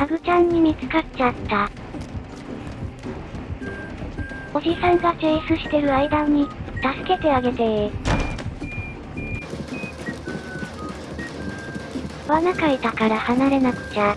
ハグちゃんに見つかっちゃった。おじさんがチェイスしてる間に、助けてあげてー。罠かいたから離れなくちゃ。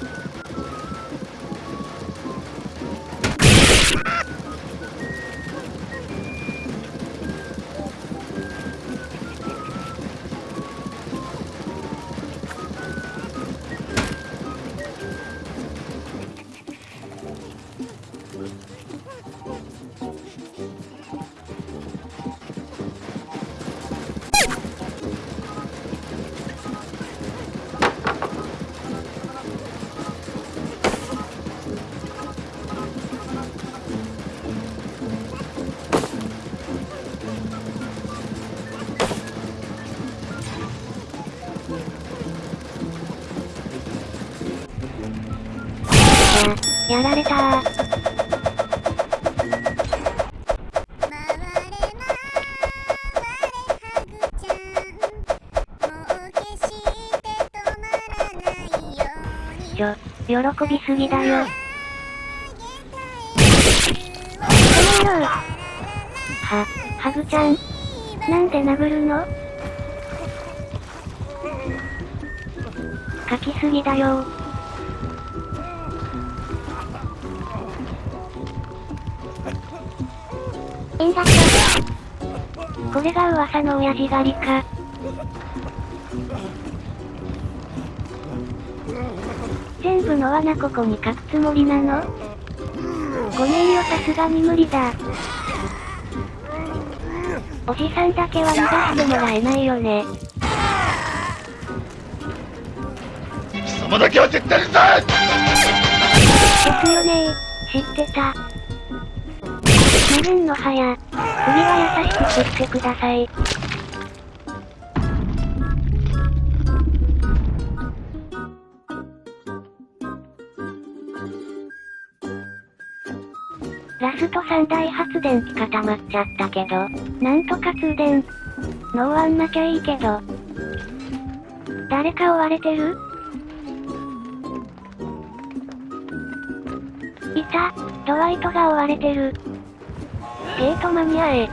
や、やられたー。ちょ、喜びすぎだよ。この野郎は、ハグちゃん。なんで殴るの？書きすぎだよだこれが噂の親父狩りか。全部の罠ここに書くつもりなの？ごめんよさすがに無理だ。おじさんだけは逃がしてもらえないよね。貴様だけは絶対にさですよね知ってた。メルンの葉や、首は優しく切ってください。ラスト3大発電機固まっちゃったけど、なんとか通電。ノーワンなきゃいいけど。誰か追われてる？いた、ドワイトが追われてる。ゲート間に合え。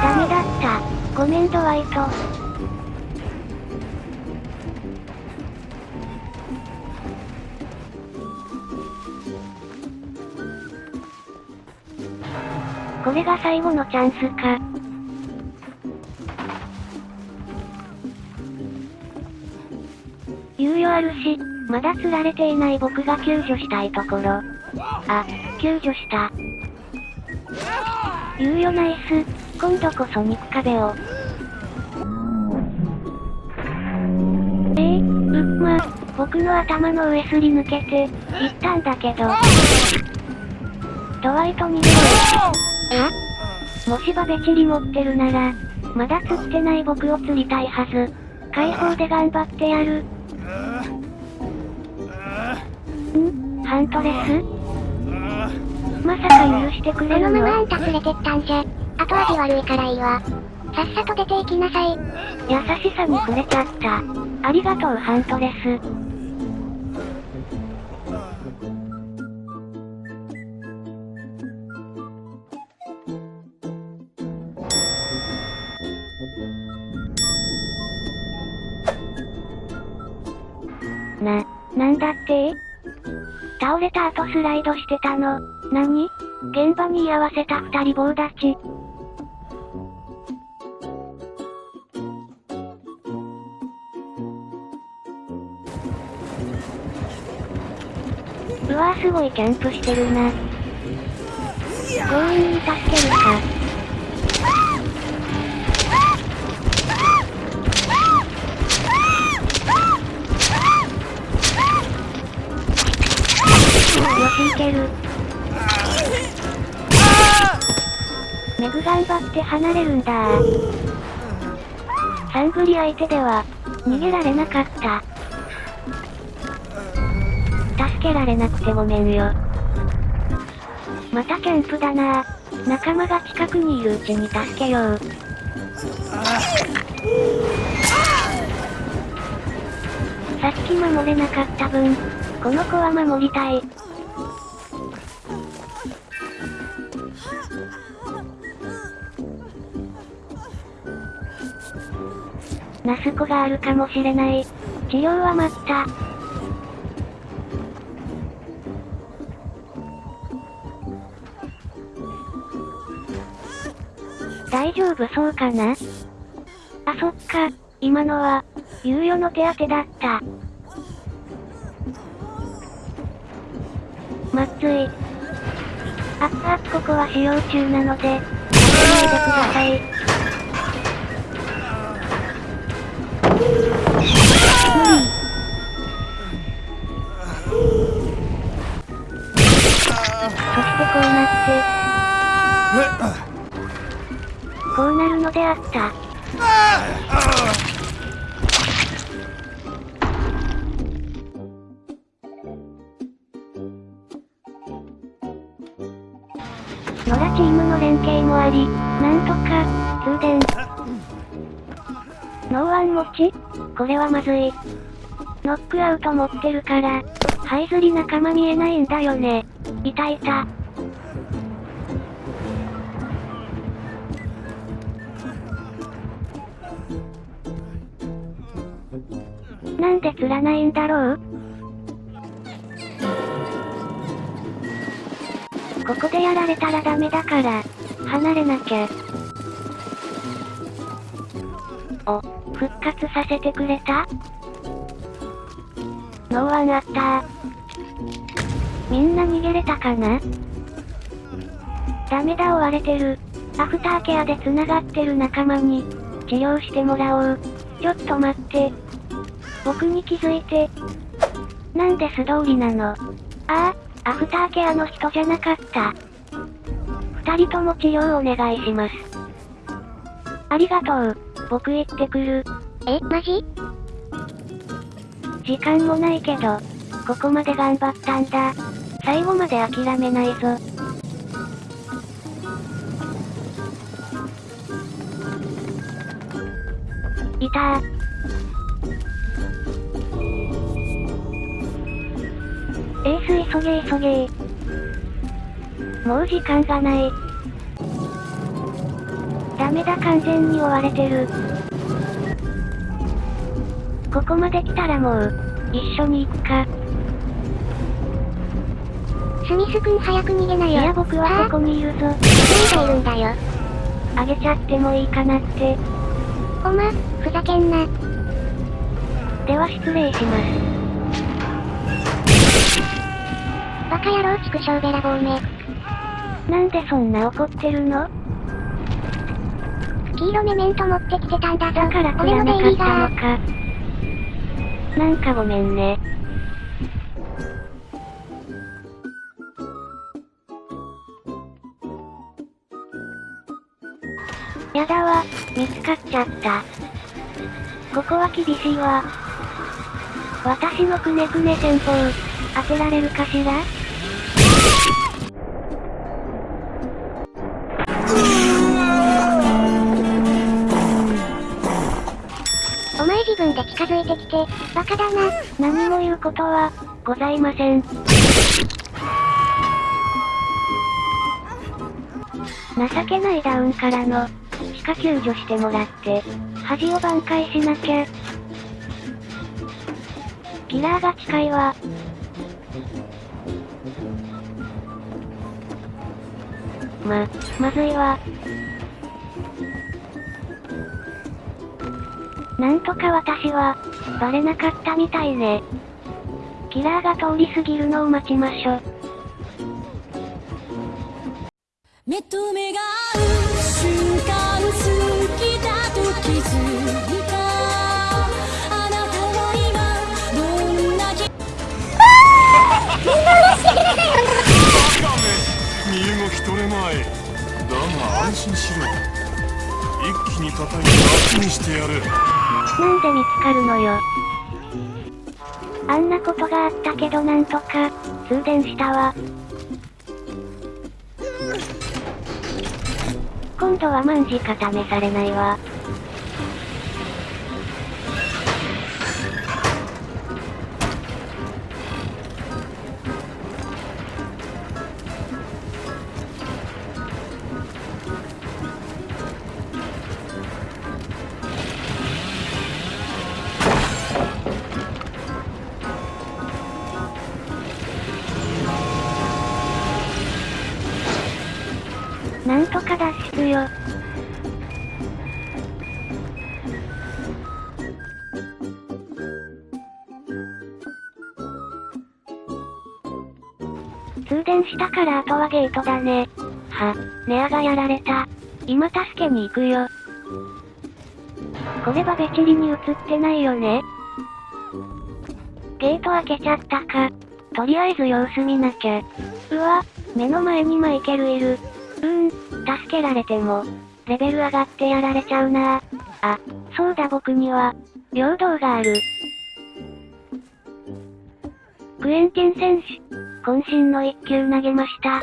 ダメだった。ごめんドワイト。これが最後のチャンスか。猶予あるし、まだ釣られていない僕が救助したいところ。あ、救助した。猶予ナイス、今度こそ肉壁を。えー、うっま、僕の頭の上すり抜けて、行ったんだけど。ドワイトに出ろあもしバベチリ持ってるなら、まだ釣ってない僕を釣りたいはず。解放で頑張ってやる。ん？ハントレス？まさか許してくれるの？このままあんた連れてったんじゃ、後味悪いからいいわ。さっさと出て行きなさい。優しさに触れちゃった。ありがとうハントレス。な、なんだって？倒れた後スライドしてたの。何？現場に居合わせた二人棒立ち。うわーすごいキャンプしてるな。強引に助けるか。いける。メグ頑張って離れるんだサングリ相手では、逃げられなかった。助けられなくてごめんよ。またキャンプだな仲間が近くにいるうちに助けよう。さっき守れなかった分、この子は守りたい。ナスコがあるかもしれない。治療は待った。大丈夫そうかな？あ、そっか。今のは、猶予の手当てだった。まっつい。あっあっここは使用中なので、やってないでください。のであった。野良チームの連携もあり、なんとか、通電。ノーワン持ち？これはまずい。ノックアウト持ってるから、ハイズリ仲間見えないんだよね。いたいた。なんで釣らないんだろう？ここでやられたらダメだから、離れなきゃ。お、復活させてくれた？ノーワンあったみんな逃げれたかな？ダメだ追われてる。アフターケアで繋がってる仲間に、治療してもらおう。ちょっと待って。僕に気づいて。なんで素通りなの？ああ、アフターケアの人じゃなかった。二人とも治療お願いします。ありがとう。僕行ってくる。え、マジ？時間もないけど、ここまで頑張ったんだ。最後まで諦めないぞ。いたー。エース急げ急げもう時間がない。ダメだ完全に追われてる。ここまで来たらもう、一緒に行くか。スミス君早く逃げないよ。いや僕はここにいるぞ。何がいるんだよ。あげちゃってもいいかなって。おま、ふざけんな。では失礼します。バカ野郎畜生べらぼうめ。なんでそんな怒ってるの？黄色メメント持ってきてたんだぞ。だから来俺らなかったのか。なんかごめんね。やだわ、見つかっちゃった。ここは厳しいわ。私のくねくね戦法、当てられるかしら？お前自分で近づいてきて、バカだな。何も言うことは、ございません。情けないダウンからの、地下救助してもらって、恥を挽回しなきゃ。キラーが近いわ。ま、まずいわ。なんとか私は、バレなかったみたいね。キラーが通り過ぎるのを待ちましょ。目と目が合う瞬間取れまいだが安心しろ一気にしてやるなんで見つかるのよ。あんなことがあったけどなんとか、通電したわ。今度は万事か試されないわ。よ。通電したからあとはゲートだね。は、ネアがやられた。今助けに行くよ。これはベチリに映ってないよね。ゲート開けちゃったか。とりあえず様子見なきゃ。うわ、目の前にマイケルいる。うん、助けられても、レベル上がってやられちゃうなあ、そうだ僕には、平等がある。クエンティン選手、渾身の一球投げました。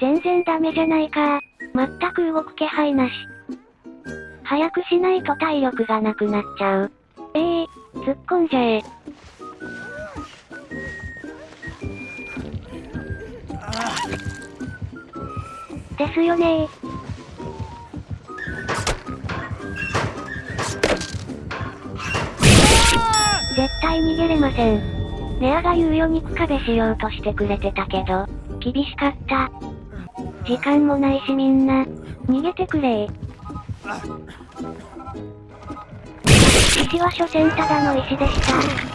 全然ダメじゃないか全く動く気配なし。早くしないと体力がなくなっちゃう。突っ込んじゃえ。ですよね絶対逃げれません。ネアが猶予肉壁しようとしてくれてたけど、厳しかった。時間もないしみんな、逃げてくれ石は所詮ただの石でした。